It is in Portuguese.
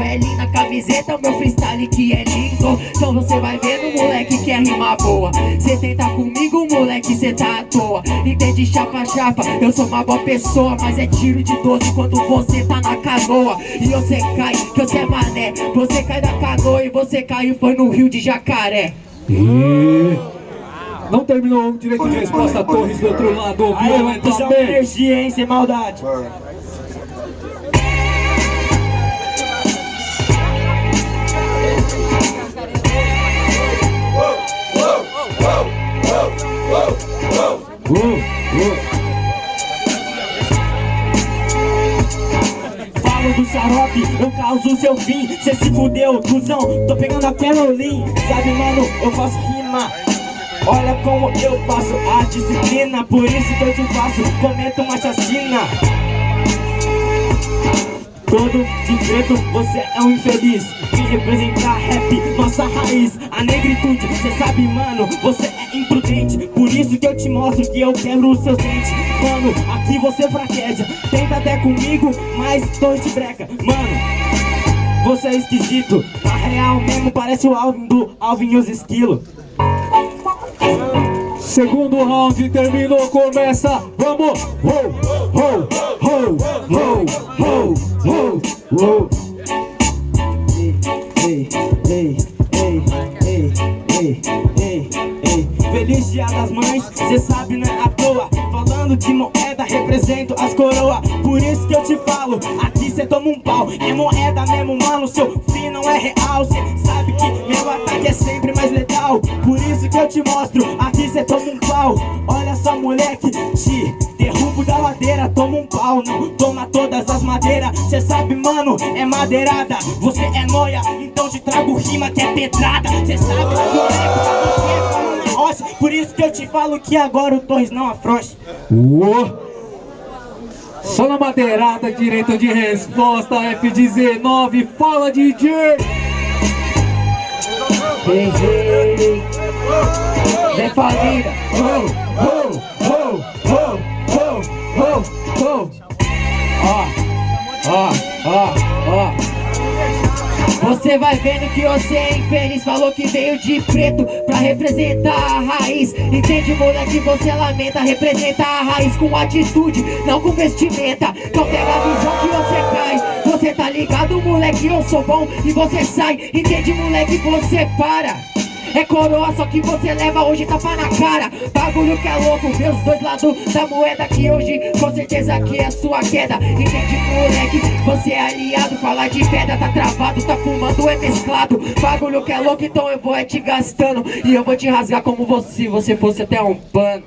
L na camiseta, meu freestyle que é lindo. Então você vai vendo, moleque, que é rima boa. Cê tenta comigo, moleque, cê tá à toa. Entende chapa chapa, eu sou uma boa pessoa Mas é tiro de 12 quando você tá na canoa. E você cai, que você é mané. Você cai da canoa e você caiu foi no rio de Jacaré. E... Não terminou o direito de resposta, Torres do outro lado, ouviu, também. energia, hein, sem maldade. Uh, uh. Falo do xarope, eu causo seu fim. Cê se fudeu, cuzão, tô pegando a Caroline Sabe, mano, eu faço rima. Olha como eu faço a disciplina Por isso que eu te faço, cometo uma chacina. Todo de preto, você é um infeliz. Vim representar rap, nossa raiz A negritude, cê sabe mano, você é imprudente. Por isso que eu te mostro que eu quebro os seus dentes. Mano, aqui você fraqueja. Tenta até comigo, mas tô de breca. Mano, você é esquisito. Na real mesmo parece o Alvin do Alvin e os esquilos Segundo round terminou, começa, vamos! Ho, ho, ho, ho, ho, ho, ho. Ei, ei, ei, ei, ei, ei, ei Feliz dia das mães, cê sabe não é à toa. Falando de moeda, represento as coroas Por isso que eu te falo, aqui cê toma um pau. É moeda mesmo, mano, seu fim não é real. Cê sabe que meu ataque é sempre mais letal. Por isso que eu te mostro, aqui cê toma um pau. Olha só moleque, te derrubo da ladeira Toma um pau, não toma todas as madeiras. Cê sabe mano, é madeirada. Você é noia, te trago rima que é pedrada Cê sabe, moleque, você é como na rocha Por isso que eu te falo que agora o Torres não afrouxa Uou. Só na madeirada, direito de resposta, F19, fala DJ! Hey, hey. Vem família Ho, ho, ho, ho, ho, ho, ho. Ó, ó, ó, ó Você vai vendo que você é infeliz. Falou que veio de preto pra representar a raiz. Entende moleque, você lamenta Representar a raiz com atitude, não com vestimenta. Então pega a visão que você cai Você tá ligado moleque, eu sou bom E você sai, entende moleque, você para é coroa, só que você leva hoje tapa na cara. Bagulho que é louco, vê os dois lados da moeda Que hoje, com certeza que é sua queda. Entende moleque, você é aliado Falar de pedra, tá travado, tá fumando, é mesclado. Bagulho que é louco, então eu vou é te gastando. E eu vou te rasgar como você, se você fosse até um pano.